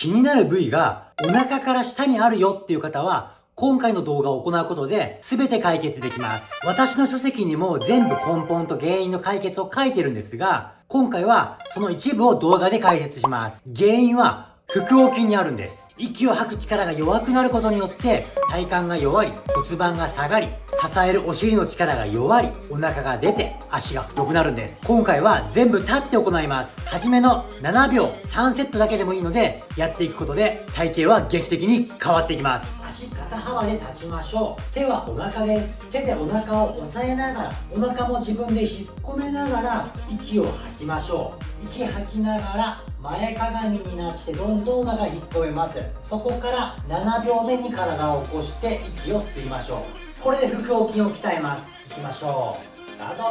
気になる部位がお腹から下にあるよっていう方は、今回の動画を行うことで全て解決できます。私の書籍にも全部根本と原因の解決を書いてるんですが、今回はその一部を動画で解説します。原因は腹横筋にあるんです。息を吐く力が弱くなることによって体幹が弱り、骨盤が下がり、支えるお尻の力が弱り、お腹が出て足が太くなるんです。今回は全部立って行います。はじめの7秒3セットだけでもいいのでやっていくことで体型は劇的に変わっていきます。足肩幅で立ちましょう。手はお腹です。手でお腹を押さえながら、お腹も自分で引っ込めながら息を吐きましょう。息吐きながら前かがみになってどんどんお腹引っ込めます。そこから7秒目に体を起こして息を吸いましょう。これで腹横筋を鍛えます。いきましょう。スタート。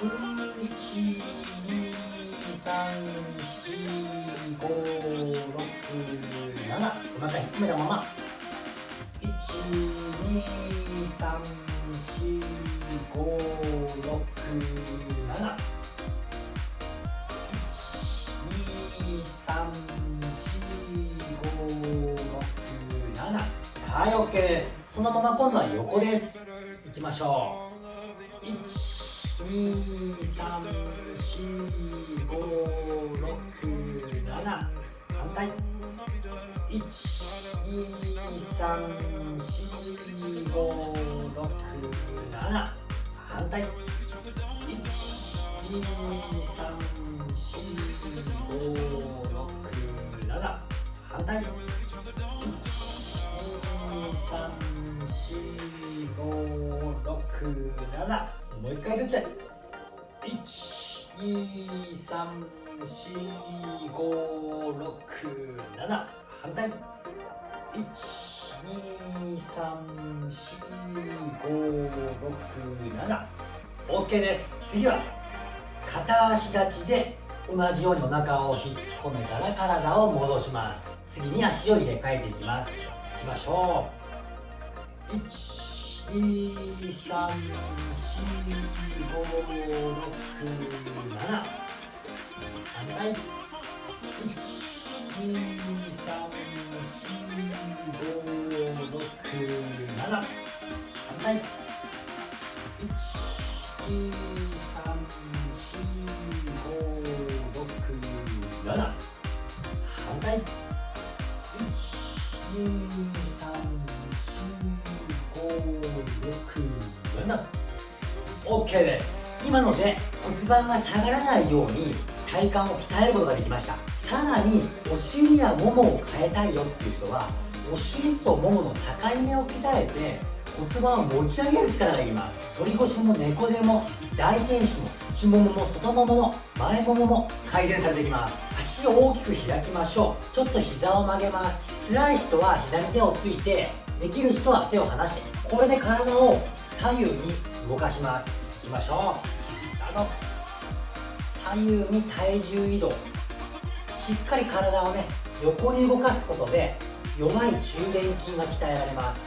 1 2 3 4 5 6 7また引っ込めたまま。はい OK です。そのまま今度は横です。いきましょう。1 2 3 4 5 6 7反対。1 2 3 4 5 6 7反対。1 2 3 4 5 6 7反対。1234567もう一回ずつ1234567反対1234567 OK です。次は片足立ちで同じようにお腹を引っ込めたら体を戻します。次に足を入れ替えていきます。いきましょう。1 2 3 4 5 6 7反対。1 1234567反対1 2 3 7反対。1 2 3 4 5 6 7 OK です。今ので骨盤が下がらないように体幹を鍛えることができました。さらにお尻やももを変えたいよっていう人はお尻とももの境目を鍛えて骨盤を持ち上げる力がいります。反り腰も猫背も大天使も内ももも外ももも前ももも改善されていきます足を大きく開きましょうちょっと膝を曲げます辛い人は膝に手をついてできる人は手を離してこれで体を左右に動かしますいきましょうスタート左右に体重移動しっかり体をね横に動かすことで弱い中殿筋が鍛えられます。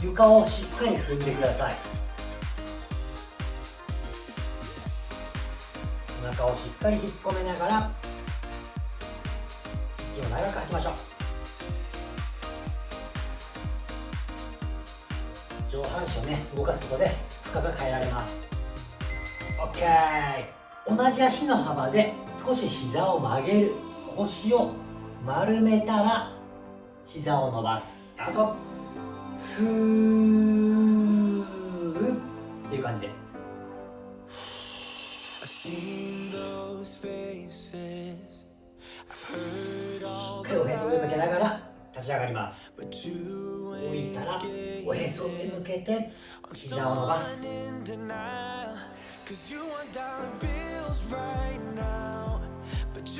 床をしっかり踏んでください。お腹をしっかり引っ込めながら息を長く吐きましょう。上半身をね動かすことで負荷が変えられます。OK 同じ足の幅で少し膝を曲げる。腰を丸めたら膝を伸ばす。あとふーっていう感じで。しっかりおへそ上向けながら立ち上がります。降りたらおへそ上向けて膝を伸ばす。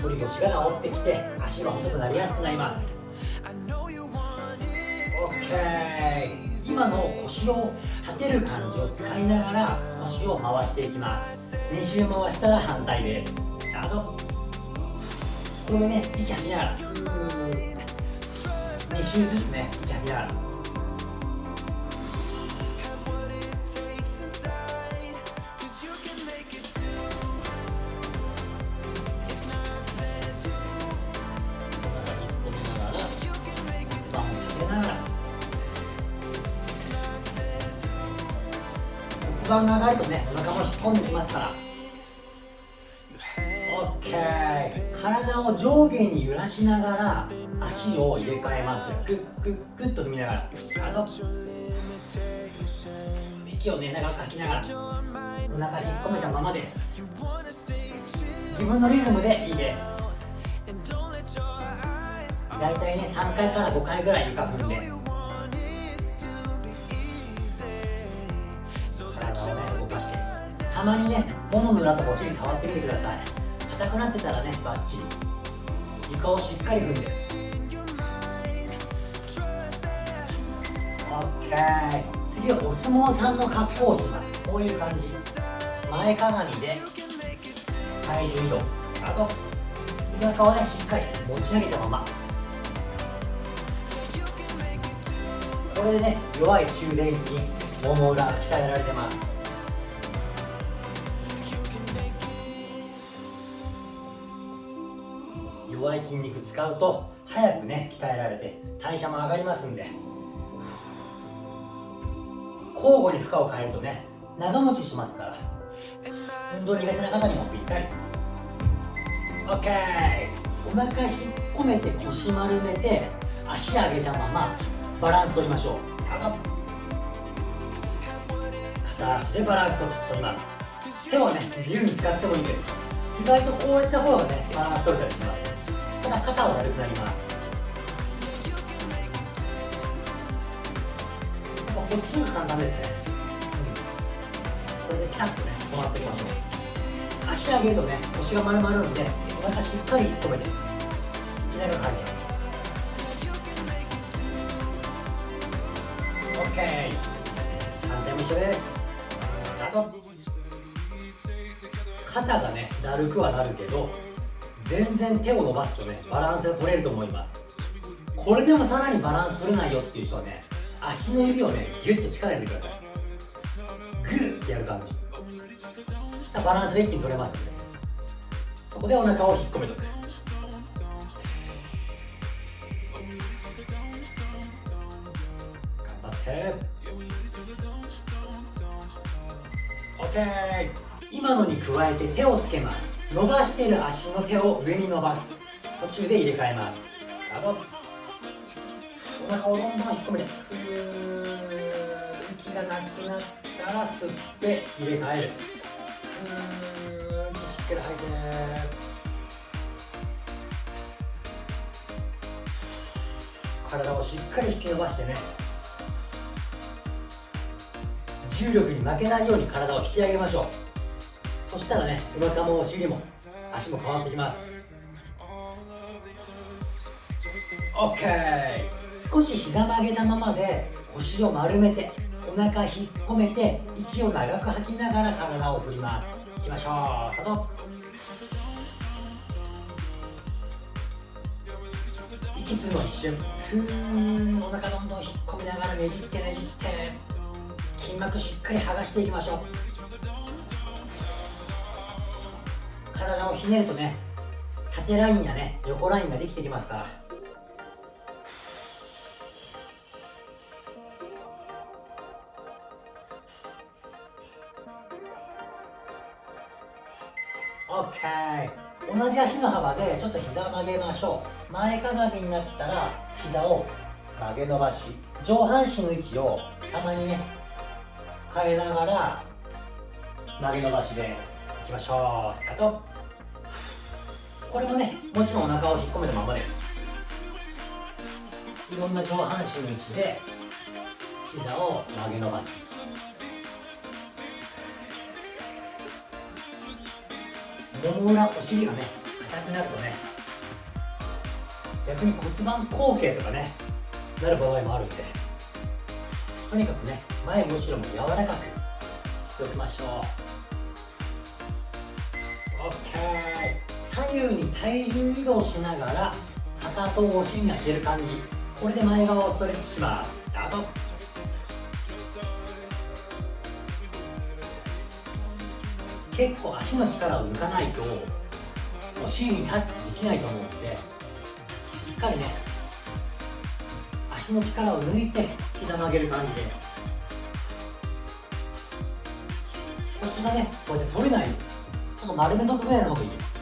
反り腰が治ってきて足が細くなりやすくなります。OK 今の腰を立てる感じを使いながら腰を回していきます。2周回したら反対です。あのこれね息吐きながら。2周ずつね息吐きながら。盤が上がるとねお腹も引っ込んできますから。OK 体を上下に揺らしながら足を入れ替えますグッグッグッと踏みながら。あと。息をね長く吐きながら。お腹引っ込めたままです。自分のリズムでいいです。大体ね3回から5回ぐらい床踏んで。たまにねももの裏とかお尻触ってみてください。硬くなってたらねバッチリ。床をしっかり踏んで。OK 次はお相撲さんの格好をします。こういう感じ。前かがみで体重移動。あと背中をねしっかり持ち上げたまま。これでね弱い中殿筋もも裏鍛えられてます。弱い筋肉使うと早くね鍛えられて代謝も上がりますんで。交互に負荷を変えるとね長持ちしますから。運動苦手な方にもぴったり。OK お腹引っ込めて腰丸めて足上げたままバランス取りましょう。片足でバランス取ります。手をね自由に使ってもいいです。意外とこういった方がねバランス取れたりします。ただ肩は軽くなります。こっちが簡単ですね、うん、これでピタッとね止まっていきましょう。足上げるとね腰が丸まるんでお腹しっかり止めて膝が回転 OK 反対も一緒です。あと肩がねだるくはなるけど全然手を伸ばすとねバランスが取れると思います。これでもさらにバランス取れないよっていう人はね足の指をねギュッと力入れてください。グッてやる感じ。バランスで一気に取れますんで。ここでお腹を引っ込めとく。頑張って。OK 今のに加えて手をつけます。伸ばしている足の手を上に伸ばす。途中で入れ替えます。お腹をどんどん引っ込めて息がなくなったら吸って入れ替える。息しっかり吐いて体をしっかり引き伸ばしてね。重力に負けないように体を引き上げましょう。そしたらねお腹もお尻も足も変わってきます。OK 少し膝曲げたままで腰を丸めてお腹引っ込めて息を長く吐きながら体を振ります。いきましょう。スタート。息吸うの一瞬。ふーんお腹どんどん引っ込みながらねじってねじって。筋膜しっかり剥がしていきましょう。体をひねるとね縦ラインやね横ラインができてきますから。OK 同じ足の幅でちょっと膝を曲げましょう。前かがみになったら膝を曲げ伸ばし上半身の位置をたまにね変えながら曲げ伸ばしです。きましょうスタート。これもねもちろんお腹を引っ込めたままです。いろんな上半身の位置で膝を曲げ伸ばしもも裏お尻がね硬くなるとね逆に骨盤後傾とかねなる場合もあるんでとにかくね前後ろも柔らかくしておきましょう。左右に体重移動しながらかかとをお尻に当てる感じ。これで前側をストレッチします。スタート結構足の力を抜かないとお尻にタッチできないと思うのでしっかりね足の力を抜いて膝曲げる感じです。腰がねこうやって反れないように。っと丸めとくぐらいの方がいい。です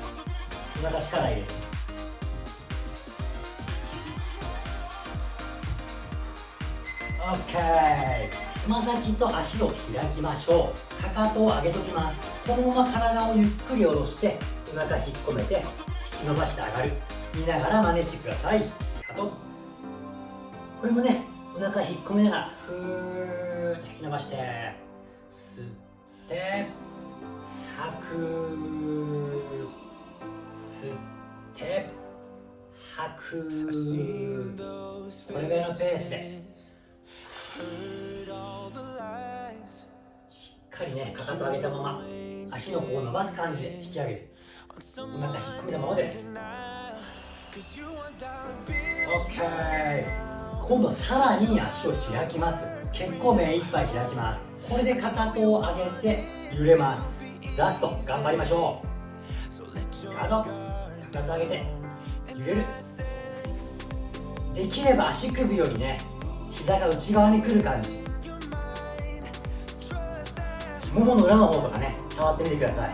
お腹力入れて。OK つま先と足を開きましょう。かかとを上げときます。このまま体をゆっくり下ろしてお腹引っ込めて引き伸ばして上がる。見ながら真似してください。あと。これもねお腹引っ込めながらふーっと引き伸ばして吸って吐く。これぐらいのペースでしっかりねかかと上げたまま足の方を伸ばす感じで引き上げるお腹引っ込めたままです OK 今度さらに足を開きます結構目いっぱい開きますこれでかかとを上げて揺れますラスト頑張りましょうあとかかと上げて揺れるできれば足首よりね膝が内側に来る感じ。ももの裏の方とかね触ってみてください。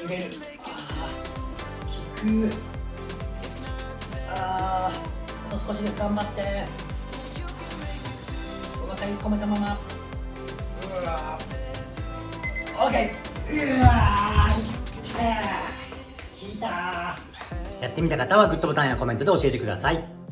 揺れるあー効く。ああと少しです。頑張って。お腹に込めたまま。うわー。OK うわー聞いたやってみた方はグッドボタンやコメントで教えてください。